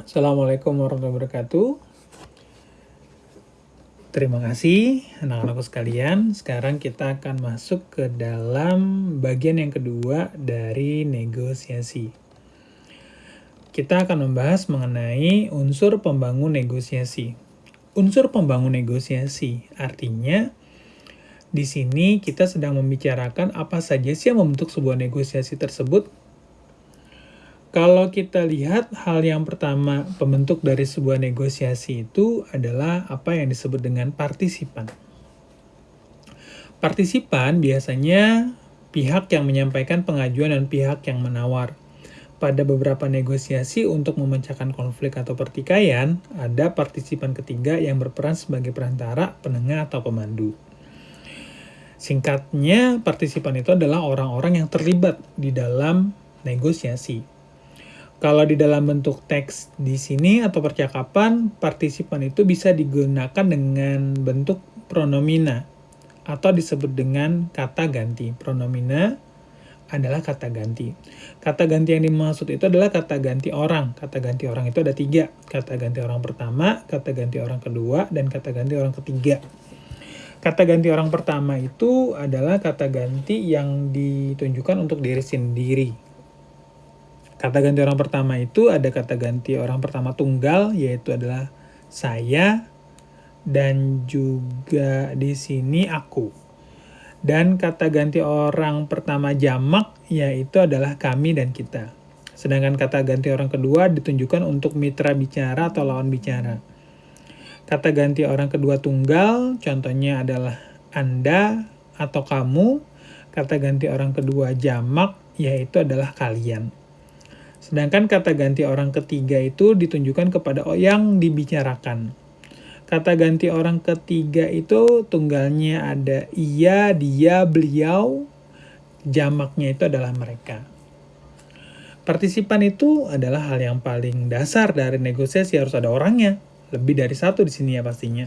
Assalamualaikum warahmatullahi wabarakatuh. Terima kasih anak-anakku sekalian. Sekarang kita akan masuk ke dalam bagian yang kedua dari negosiasi. Kita akan membahas mengenai unsur pembangun negosiasi. Unsur pembangun negosiasi artinya di sini kita sedang membicarakan apa saja sih yang membentuk sebuah negosiasi tersebut kalau kita lihat hal yang pertama pembentuk dari sebuah negosiasi itu adalah apa yang disebut dengan partisipan. Partisipan biasanya pihak yang menyampaikan pengajuan dan pihak yang menawar. Pada beberapa negosiasi untuk memecahkan konflik atau pertikaian, ada partisipan ketiga yang berperan sebagai perantara, penengah, atau pemandu. Singkatnya, partisipan itu adalah orang-orang yang terlibat di dalam negosiasi. Kalau di dalam bentuk teks di sini atau percakapan, partisipan itu bisa digunakan dengan bentuk pronomina atau disebut dengan kata ganti. Pronomina adalah kata ganti. Kata ganti yang dimaksud itu adalah kata ganti orang. Kata ganti orang itu ada tiga. Kata ganti orang pertama, kata ganti orang kedua, dan kata ganti orang ketiga. Kata ganti orang pertama itu adalah kata ganti yang ditunjukkan untuk diri sendiri Kata ganti orang pertama itu ada kata ganti orang pertama tunggal yaitu adalah saya dan juga di sini aku. Dan kata ganti orang pertama jamak yaitu adalah kami dan kita. Sedangkan kata ganti orang kedua ditunjukkan untuk mitra bicara atau lawan bicara. Kata ganti orang kedua tunggal contohnya adalah Anda atau kamu. Kata ganti orang kedua jamak yaitu adalah kalian. Sedangkan kata ganti orang ketiga itu ditunjukkan kepada yang dibicarakan. Kata ganti orang ketiga itu tunggalnya ada ia, dia, beliau, jamaknya itu adalah mereka. Partisipan itu adalah hal yang paling dasar dari negosiasi harus ada orangnya. Lebih dari satu di sini ya pastinya.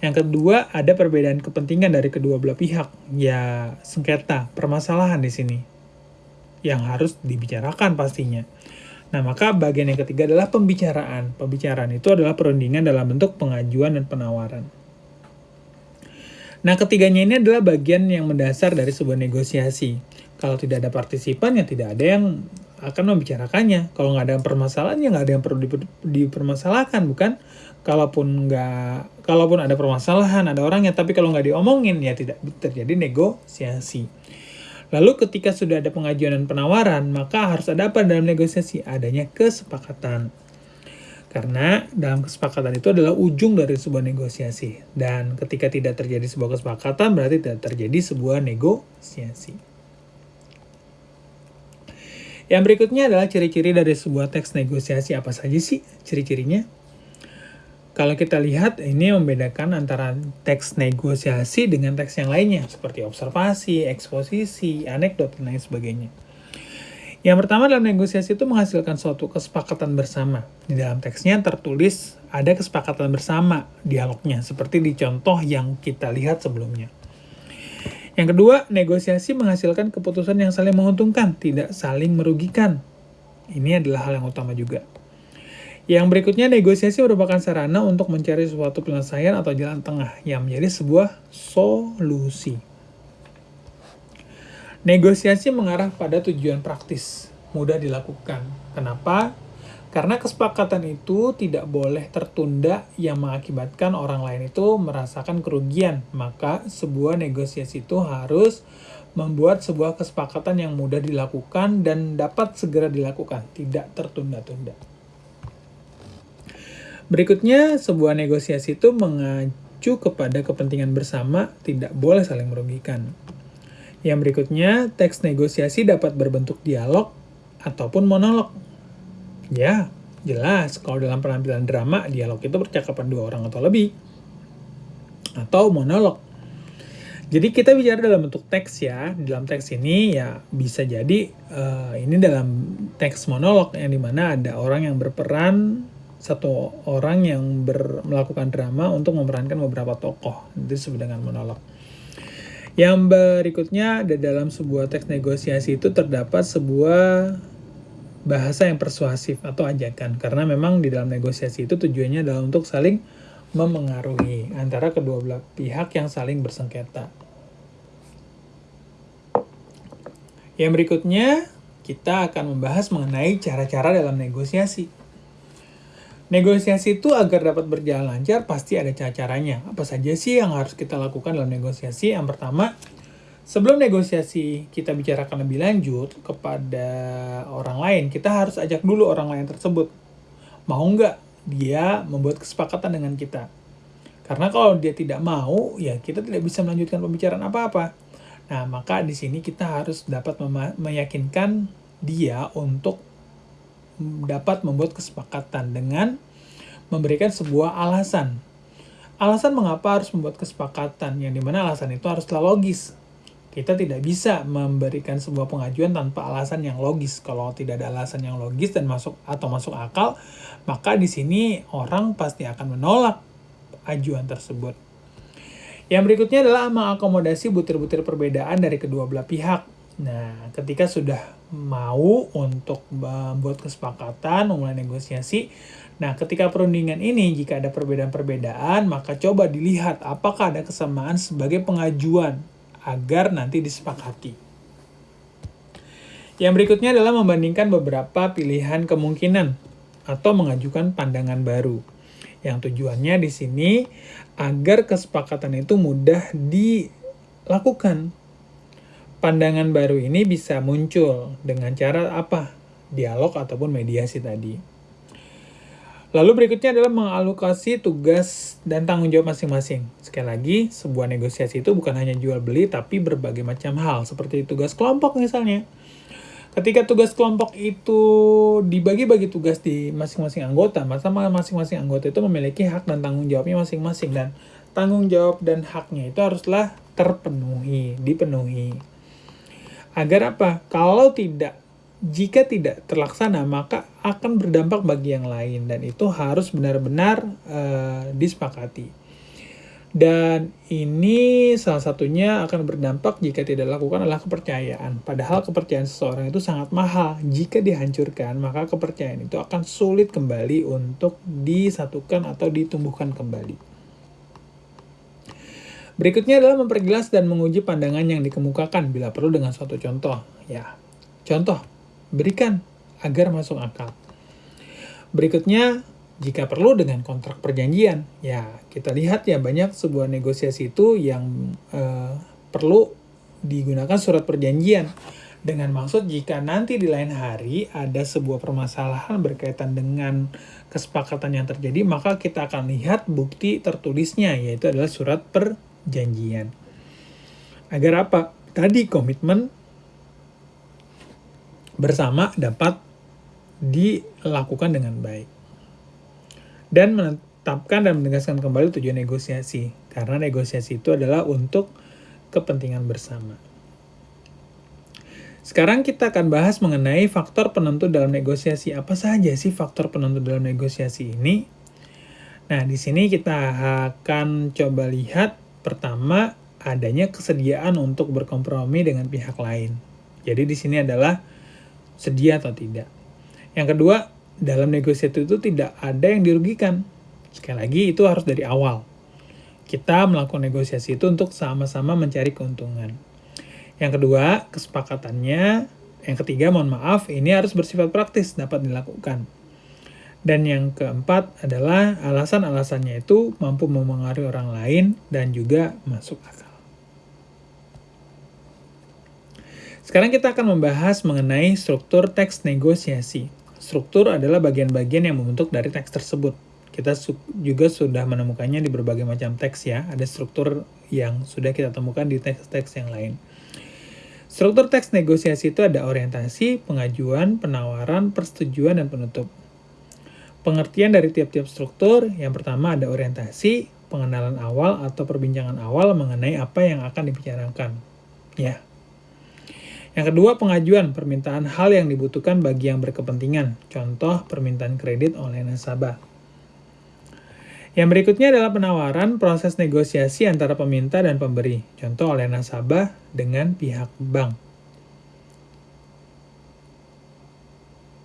Yang kedua, ada perbedaan kepentingan dari kedua belah pihak. Ya, sengketa, permasalahan di sini yang harus dibicarakan pastinya. Nah, maka bagian yang ketiga adalah pembicaraan. Pembicaraan itu adalah perundingan dalam bentuk pengajuan dan penawaran. Nah, ketiganya ini adalah bagian yang mendasar dari sebuah negosiasi. Kalau tidak ada partisipan, ya tidak ada yang akan membicarakannya. Kalau nggak ada permasalahan, ya nggak ada yang perlu dipermasalahkan, bukan? Kalaupun nggak, kalaupun ada permasalahan, ada orangnya, tapi kalau nggak diomongin, ya tidak terjadi negosiasi. Lalu ketika sudah ada pengajuan dan penawaran, maka harus ada apa dalam negosiasi? Adanya kesepakatan. Karena dalam kesepakatan itu adalah ujung dari sebuah negosiasi. Dan ketika tidak terjadi sebuah kesepakatan, berarti tidak terjadi sebuah negosiasi. Yang berikutnya adalah ciri-ciri dari sebuah teks negosiasi apa saja sih ciri-cirinya? Kalau kita lihat, ini membedakan antara teks negosiasi dengan teks yang lainnya, seperti observasi, eksposisi, anekdot, dan lain sebagainya. Yang pertama dalam negosiasi itu menghasilkan suatu kesepakatan bersama. Di dalam teksnya tertulis ada kesepakatan bersama dialognya, seperti di contoh yang kita lihat sebelumnya. Yang kedua, negosiasi menghasilkan keputusan yang saling menguntungkan, tidak saling merugikan. Ini adalah hal yang utama juga. Yang berikutnya, negosiasi merupakan sarana untuk mencari suatu penyelesaian atau jalan tengah yang menjadi sebuah solusi. Negosiasi mengarah pada tujuan praktis, mudah dilakukan. Kenapa? Karena kesepakatan itu tidak boleh tertunda yang mengakibatkan orang lain itu merasakan kerugian. Maka sebuah negosiasi itu harus membuat sebuah kesepakatan yang mudah dilakukan dan dapat segera dilakukan, tidak tertunda-tunda. Berikutnya, sebuah negosiasi itu mengacu kepada kepentingan bersama, tidak boleh saling merugikan. Yang berikutnya, teks negosiasi dapat berbentuk dialog ataupun monolog. Ya, jelas kalau dalam penampilan drama, dialog itu percakapan dua orang atau lebih. Atau monolog. Jadi kita bicara dalam bentuk teks ya. Dalam teks ini ya bisa jadi uh, ini dalam teks monolog yang di mana ada orang yang berperan satu orang yang ber, melakukan drama untuk memerankan beberapa tokoh. Itu disebut dengan monolog. Yang berikutnya, dalam sebuah teks negosiasi itu terdapat sebuah bahasa yang persuasif atau ajakan karena memang di dalam negosiasi itu tujuannya adalah untuk saling memengaruhi antara kedua belah pihak yang saling bersengketa. Yang berikutnya, kita akan membahas mengenai cara-cara dalam negosiasi. Negosiasi itu agar dapat berjalan lancar pasti ada cara-caranya. Apa saja sih yang harus kita lakukan dalam negosiasi? Yang pertama, sebelum negosiasi kita bicarakan lebih lanjut kepada orang lain, kita harus ajak dulu orang lain tersebut. Mau nggak dia membuat kesepakatan dengan kita? Karena kalau dia tidak mau, ya kita tidak bisa melanjutkan pembicaraan apa-apa. Nah, maka di sini kita harus dapat meyakinkan dia untuk dapat membuat kesepakatan dengan memberikan sebuah alasan. Alasan mengapa harus membuat kesepakatan, yang di mana alasan itu haruslah logis. Kita tidak bisa memberikan sebuah pengajuan tanpa alasan yang logis. Kalau tidak ada alasan yang logis dan masuk atau masuk akal, maka di sini orang pasti akan menolak ajuan tersebut. Yang berikutnya adalah mengakomodasi butir-butir perbedaan dari kedua belah pihak. Nah, ketika sudah mau untuk membuat kesepakatan, memulai negosiasi. Nah, ketika perundingan ini, jika ada perbedaan-perbedaan, maka coba dilihat apakah ada kesamaan sebagai pengajuan agar nanti disepakati. Yang berikutnya adalah membandingkan beberapa pilihan kemungkinan atau mengajukan pandangan baru. Yang tujuannya di sini agar kesepakatan itu mudah dilakukan pandangan baru ini bisa muncul dengan cara apa? Dialog ataupun mediasi tadi. Lalu berikutnya adalah mengalokasi tugas dan tanggung jawab masing-masing. Sekali lagi, sebuah negosiasi itu bukan hanya jual beli, tapi berbagai macam hal, seperti tugas kelompok misalnya. Ketika tugas kelompok itu dibagi-bagi tugas di masing-masing anggota, maka masing-masing anggota itu memiliki hak dan tanggung jawabnya masing-masing. Dan tanggung jawab dan haknya itu haruslah terpenuhi, dipenuhi. Agar apa? Kalau tidak, jika tidak terlaksana, maka akan berdampak bagi yang lain. Dan itu harus benar-benar uh, disepakati. Dan ini salah satunya akan berdampak jika tidak dilakukan adalah kepercayaan. Padahal kepercayaan seseorang itu sangat mahal. Jika dihancurkan, maka kepercayaan itu akan sulit kembali untuk disatukan atau ditumbuhkan kembali. Berikutnya adalah memperjelas dan menguji pandangan yang dikemukakan bila perlu dengan suatu contoh. Ya, contoh, berikan agar masuk akal. Berikutnya, jika perlu dengan kontrak perjanjian, ya kita lihat ya banyak sebuah negosiasi itu yang uh, perlu digunakan surat perjanjian dengan maksud jika nanti di lain hari ada sebuah permasalahan berkaitan dengan kesepakatan yang terjadi, maka kita akan lihat bukti tertulisnya, yaitu adalah surat perjanjian janjian. Agar apa? Tadi komitmen bersama dapat dilakukan dengan baik. Dan menetapkan dan menegaskan kembali tujuan negosiasi. Karena negosiasi itu adalah untuk kepentingan bersama. Sekarang kita akan bahas mengenai faktor penentu dalam negosiasi. Apa saja sih faktor penentu dalam negosiasi ini? Nah, di sini kita akan coba lihat Pertama, adanya kesediaan untuk berkompromi dengan pihak lain. Jadi di sini adalah sedia atau tidak. Yang kedua, dalam negosiasi itu tidak ada yang dirugikan. Sekali lagi, itu harus dari awal. Kita melakukan negosiasi itu untuk sama-sama mencari keuntungan. Yang kedua, kesepakatannya. Yang ketiga, mohon maaf, ini harus bersifat praktis, dapat dilakukan. Dan yang keempat adalah alasan-alasannya itu mampu memengaruhi orang lain dan juga masuk akal. Sekarang kita akan membahas mengenai struktur teks negosiasi. Struktur adalah bagian-bagian yang membentuk dari teks tersebut. Kita juga sudah menemukannya di berbagai macam teks ya. Ada struktur yang sudah kita temukan di teks-teks yang lain. Struktur teks negosiasi itu ada orientasi, pengajuan, penawaran, persetujuan, dan penutup. Pengertian dari tiap-tiap struktur, yang pertama ada orientasi, pengenalan awal atau perbincangan awal mengenai apa yang akan dibicarakan. Ya. Yang kedua, pengajuan permintaan hal yang dibutuhkan bagi yang berkepentingan. Contoh, permintaan kredit oleh nasabah. Yang berikutnya adalah penawaran proses negosiasi antara peminta dan pemberi. Contoh oleh nasabah dengan pihak bank.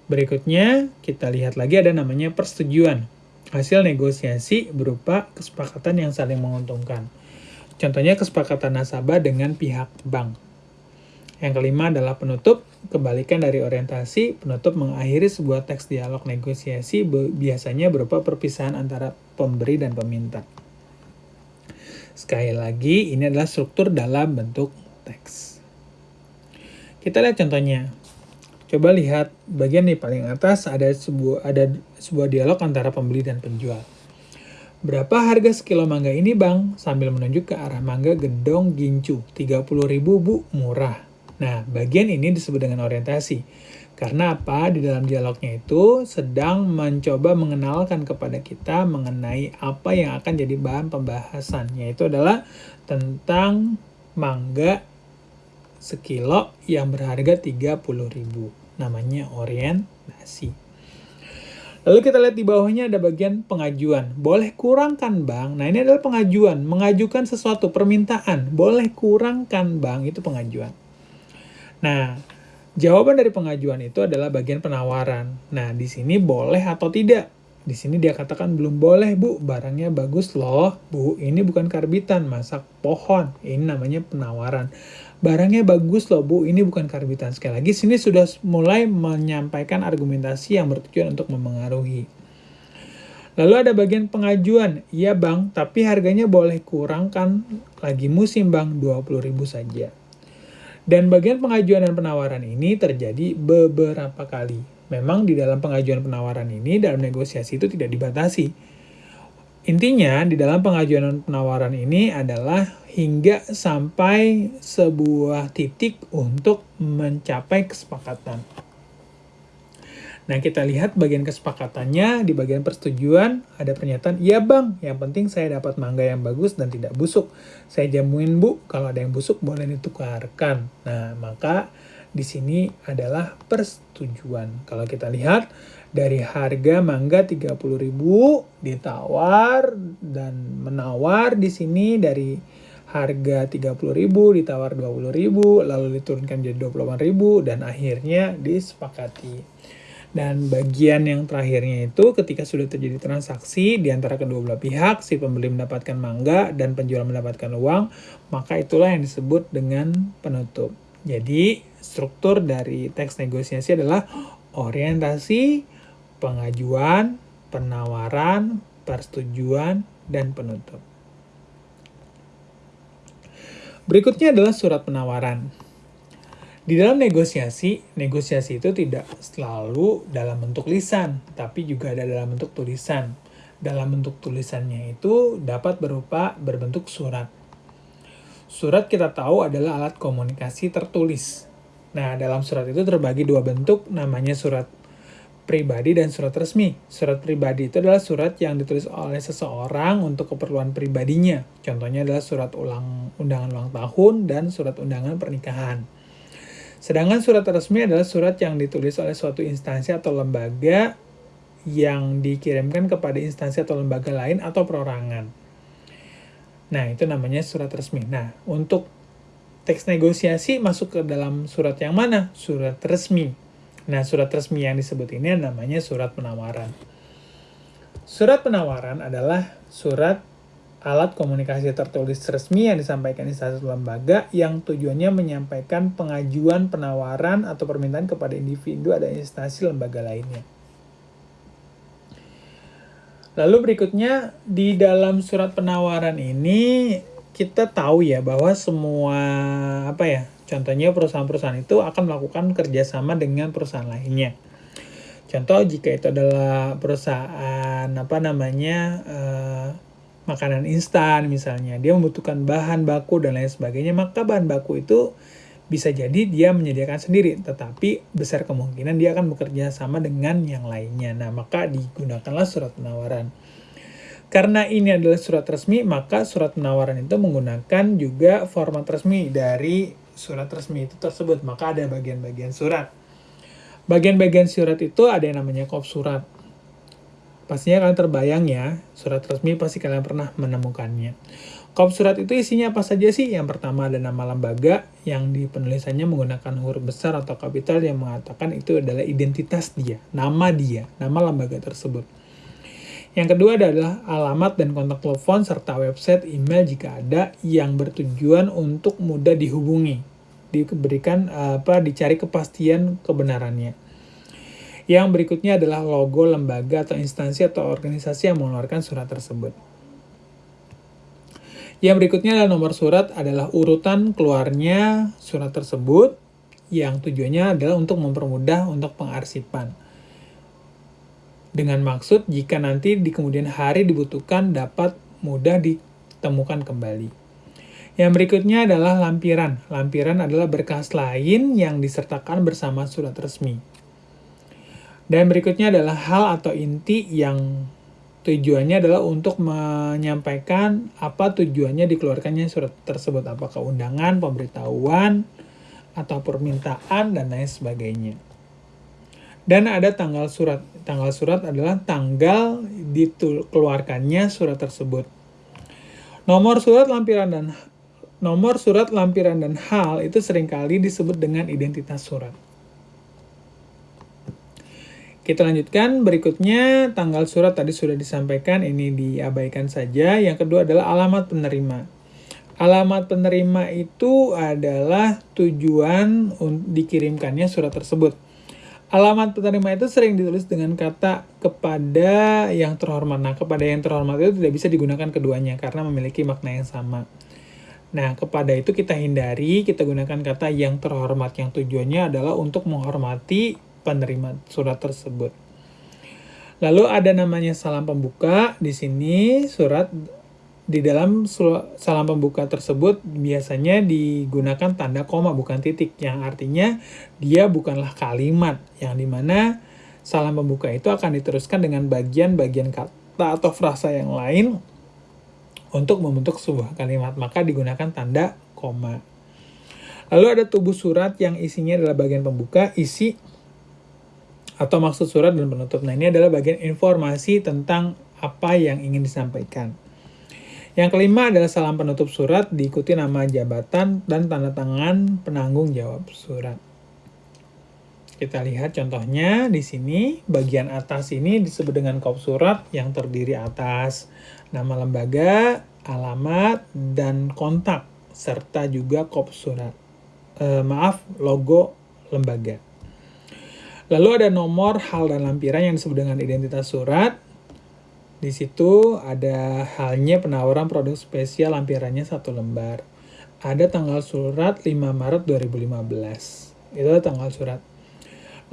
Berikutnya, kita lihat lagi ada namanya persetujuan. Hasil negosiasi berupa kesepakatan yang saling menguntungkan. Contohnya kesepakatan nasabah dengan pihak bank. Yang kelima adalah penutup. Kebalikan dari orientasi, penutup mengakhiri sebuah teks dialog negosiasi biasanya berupa perpisahan antara pemberi dan peminta. Sekali lagi, ini adalah struktur dalam bentuk teks. Kita lihat contohnya. Coba lihat bagian di paling atas ada sebuah ada sebuah dialog antara pembeli dan penjual. Berapa harga sekilo mangga ini bang? Sambil menunjuk ke arah mangga gedong gincu. 30 ribu bu, murah. Nah, bagian ini disebut dengan orientasi. Karena apa? Di dalam dialognya itu sedang mencoba mengenalkan kepada kita mengenai apa yang akan jadi bahan pembahasan. Yaitu adalah tentang mangga sekilo yang berharga 30.000. Namanya orientasi. Lalu kita lihat di bawahnya ada bagian pengajuan. Boleh kurangkan bang. Nah ini adalah pengajuan. Mengajukan sesuatu, permintaan. Boleh kurangkan bang, itu pengajuan. Nah, jawaban dari pengajuan itu adalah bagian penawaran. Nah, di sini boleh atau tidak. Di sini dia katakan belum boleh bu, barangnya bagus loh. Bu, ini bukan karbitan, masak pohon. Ini namanya penawaran. Barangnya bagus loh bu, ini bukan karbitan. Sekali lagi, sini sudah mulai menyampaikan argumentasi yang bertujuan untuk memengaruhi. Lalu ada bagian pengajuan. Iya bang, tapi harganya boleh kurangkan lagi musim bang, 20.000 saja. Dan bagian pengajuan dan penawaran ini terjadi beberapa kali. Memang di dalam pengajuan penawaran ini, dalam negosiasi itu tidak dibatasi. Intinya, di dalam pengajuan penawaran ini adalah hingga sampai sebuah titik untuk mencapai kesepakatan. Nah, kita lihat bagian kesepakatannya, di bagian persetujuan ada pernyataan, iya bang, yang penting saya dapat mangga yang bagus dan tidak busuk. Saya jamuin bu, kalau ada yang busuk boleh ditukarkan. Nah, maka di sini adalah persetujuan. Kalau kita lihat dari harga mangga 30.000 ditawar dan menawar di sini dari harga 30.000 ditawar 20.000 lalu diturunkan jadi 28.000 dan akhirnya disepakati. Dan bagian yang terakhirnya itu ketika sudah terjadi transaksi di antara kedua belah pihak, si pembeli mendapatkan mangga dan penjual mendapatkan uang, maka itulah yang disebut dengan penutup. Jadi, struktur dari teks negosiasi adalah orientasi, pengajuan, penawaran, persetujuan, dan penutup. Berikutnya adalah surat penawaran. Di dalam negosiasi, negosiasi itu tidak selalu dalam bentuk lisan, tapi juga ada dalam bentuk tulisan. Dalam bentuk tulisannya itu dapat berupa berbentuk surat. Surat kita tahu adalah alat komunikasi tertulis. Nah, dalam surat itu terbagi dua bentuk, namanya surat pribadi dan surat resmi. Surat pribadi itu adalah surat yang ditulis oleh seseorang untuk keperluan pribadinya. Contohnya adalah surat ulang undangan ulang tahun dan surat undangan pernikahan. Sedangkan surat resmi adalah surat yang ditulis oleh suatu instansi atau lembaga yang dikirimkan kepada instansi atau lembaga lain atau perorangan. Nah, itu namanya surat resmi. Nah, untuk teks negosiasi masuk ke dalam surat yang mana? Surat resmi. Nah, surat resmi yang disebut ini namanya surat penawaran. Surat penawaran adalah surat alat komunikasi tertulis resmi yang disampaikan instansi lembaga yang tujuannya menyampaikan pengajuan penawaran atau permintaan kepada individu atau instansi lembaga lainnya. Lalu berikutnya di dalam surat penawaran ini kita tahu ya bahwa semua apa ya contohnya perusahaan-perusahaan itu akan melakukan kerjasama dengan perusahaan lainnya. Contoh jika itu adalah perusahaan apa namanya eh, makanan instan misalnya dia membutuhkan bahan baku dan lain sebagainya maka bahan baku itu bisa jadi dia menyediakan sendiri, tetapi besar kemungkinan dia akan bekerja sama dengan yang lainnya. Nah, maka digunakanlah surat penawaran. Karena ini adalah surat resmi, maka surat penawaran itu menggunakan juga format resmi dari surat resmi itu tersebut. Maka ada bagian-bagian surat. Bagian-bagian surat itu ada yang namanya kop surat. Pastinya kalian terbayang ya, surat resmi pasti kalian pernah menemukannya. Kop surat itu isinya apa saja sih? Yang pertama ada nama lembaga yang di penulisannya menggunakan huruf besar atau kapital yang mengatakan itu adalah identitas dia, nama dia, nama lembaga tersebut. Yang kedua adalah alamat dan kontak telepon serta website, email jika ada yang bertujuan untuk mudah dihubungi, diberikan apa dicari kepastian kebenarannya. Yang berikutnya adalah logo lembaga atau instansi atau organisasi yang mengeluarkan surat tersebut. Yang berikutnya adalah nomor surat adalah urutan keluarnya surat tersebut yang tujuannya adalah untuk mempermudah untuk pengarsipan. Dengan maksud jika nanti di kemudian hari dibutuhkan dapat mudah ditemukan kembali. Yang berikutnya adalah lampiran. Lampiran adalah berkas lain yang disertakan bersama surat resmi. Dan berikutnya adalah hal atau inti yang tujuannya adalah untuk menyampaikan apa tujuannya dikeluarkannya surat tersebut, apakah undangan, pemberitahuan, atau permintaan, dan lain sebagainya. Dan ada tanggal surat. Tanggal surat adalah tanggal dikeluarkannya surat tersebut. Nomor surat lampiran dan nomor surat lampiran dan hal itu sering kali disebut dengan identitas surat. Kita lanjutkan berikutnya tanggal surat tadi sudah disampaikan ini diabaikan saja. Yang kedua adalah alamat penerima. Alamat penerima itu adalah tujuan dikirimkannya surat tersebut. Alamat penerima itu sering ditulis dengan kata kepada yang terhormat. Nah, kepada yang terhormat itu tidak bisa digunakan keduanya karena memiliki makna yang sama. Nah, kepada itu kita hindari, kita gunakan kata yang terhormat yang tujuannya adalah untuk menghormati penerima surat tersebut. Lalu ada namanya salam pembuka. Di sini surat di dalam salam pembuka tersebut biasanya digunakan tanda koma bukan titik yang artinya dia bukanlah kalimat yang di mana salam pembuka itu akan diteruskan dengan bagian-bagian kata atau frasa yang lain untuk membentuk sebuah kalimat maka digunakan tanda koma. Lalu ada tubuh surat yang isinya adalah bagian pembuka, isi atau maksud surat dan penutup. Nah, ini adalah bagian informasi tentang apa yang ingin disampaikan. Yang kelima adalah salam penutup surat diikuti nama jabatan dan tanda tangan penanggung jawab surat. Kita lihat contohnya di sini, bagian atas ini disebut dengan kop surat yang terdiri atas nama lembaga, alamat, dan kontak, serta juga kop surat. E, maaf, logo lembaga. Lalu ada nomor, hal, dan lampiran yang disebut dengan identitas surat. Di situ ada halnya penawaran produk spesial lampirannya satu lembar. Ada tanggal surat 5 Maret 2015. Itu tanggal surat.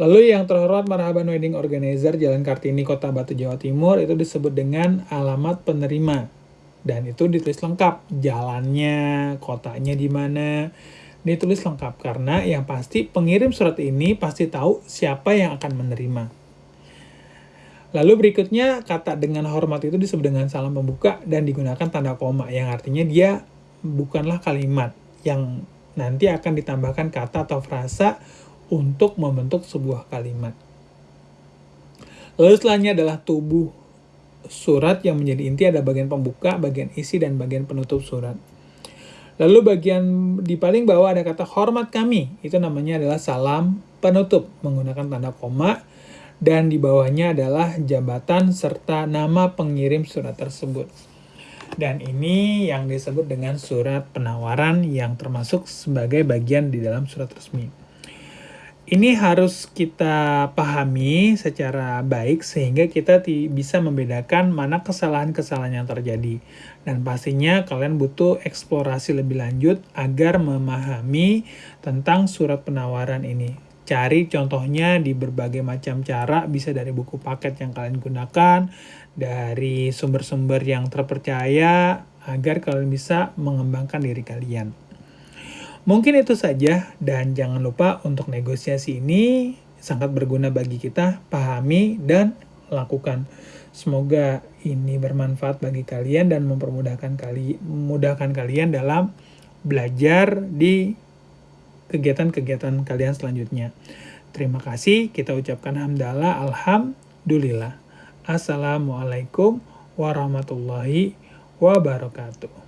Lalu yang terhormat Marhaban Wedding Organizer Jalan Kartini Kota Batu Jawa Timur itu disebut dengan alamat penerima. Dan itu ditulis lengkap, jalannya, kotanya di mana, ditulis lengkap karena yang pasti pengirim surat ini pasti tahu siapa yang akan menerima. Lalu berikutnya kata dengan hormat itu disebut dengan salam pembuka dan digunakan tanda koma yang artinya dia bukanlah kalimat yang nanti akan ditambahkan kata atau frasa untuk membentuk sebuah kalimat. Lalu setelahnya adalah tubuh surat yang menjadi inti ada bagian pembuka, bagian isi, dan bagian penutup surat. Lalu bagian di paling bawah ada kata hormat kami. Itu namanya adalah salam penutup menggunakan tanda koma. Dan di bawahnya adalah jabatan serta nama pengirim surat tersebut. Dan ini yang disebut dengan surat penawaran yang termasuk sebagai bagian di dalam surat resmi ini harus kita pahami secara baik sehingga kita bisa membedakan mana kesalahan-kesalahan yang terjadi. Dan pastinya kalian butuh eksplorasi lebih lanjut agar memahami tentang surat penawaran ini. Cari contohnya di berbagai macam cara, bisa dari buku paket yang kalian gunakan, dari sumber-sumber yang terpercaya, agar kalian bisa mengembangkan diri kalian. Mungkin itu saja dan jangan lupa untuk negosiasi ini sangat berguna bagi kita pahami dan lakukan. Semoga ini bermanfaat bagi kalian dan mempermudahkan kali memudahkan kalian dalam belajar di kegiatan-kegiatan kalian selanjutnya. Terima kasih, kita ucapkan hamdalah, alhamdulillah. Assalamualaikum warahmatullahi wabarakatuh.